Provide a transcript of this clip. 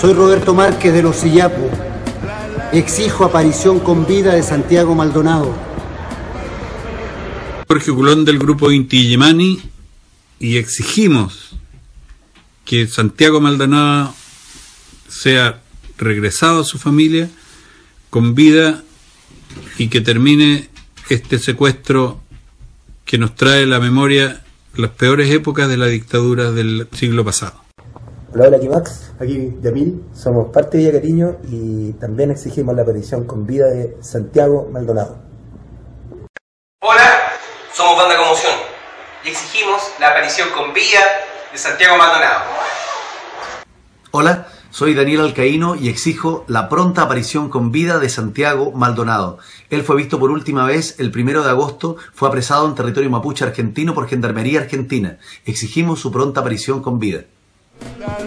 Soy Roberto Márquez de Los Sillapu. Exijo aparición con vida de Santiago Maldonado. Jorge Culón del grupo Inti Illimani y exigimos que Santiago Maldonado sea regresado a su familia con vida y que termine este secuestro que nos trae la memoria las peores épocas de la dictadura del siglo pasado. Hola, hola, aquí Max, aquí Yamil, somos parte de Villa Cariño y también exigimos la petición con vida de Santiago Maldonado. Somos Banda Conmoción y exigimos la aparición con vida de Santiago Maldonado. Hola, soy Daniel Alcaíno y exijo la pronta aparición con vida de Santiago Maldonado. Él fue visto por última vez el primero de agosto, fue apresado en territorio mapuche argentino por Gendarmería Argentina. Exigimos su pronta aparición con vida. La